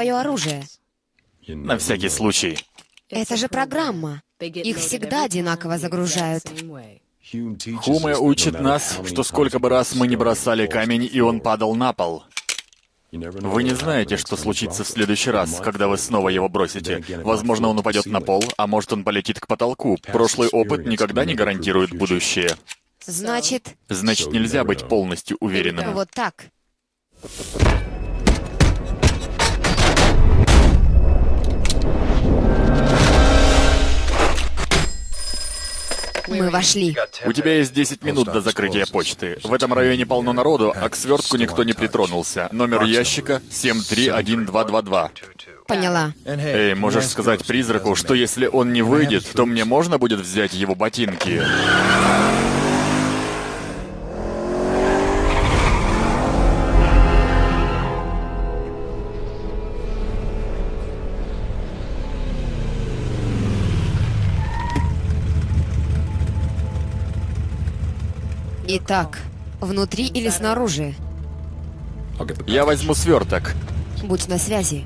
твое оружие? На всякий случай. Это же программа. Их всегда одинаково загружают. Хуме учит нас, что сколько бы раз мы не бросали камень, и он падал на пол. Вы не знаете, что случится в следующий раз, когда вы снова его бросите. Возможно, он упадет на пол, а может, он полетит к потолку. Прошлый опыт никогда не гарантирует будущее. Значит, Значит, нельзя быть полностью уверенным. вот так. Мы вошли. У тебя есть 10 минут до закрытия почты. В этом районе полно народу, а к свертку никто не притронулся. Номер ящика 731222. Поняла. Эй, можешь сказать призраку, что если он не выйдет, то мне можно будет взять его ботинки? Итак, внутри или снаружи? Я возьму сверток. Будь на связи.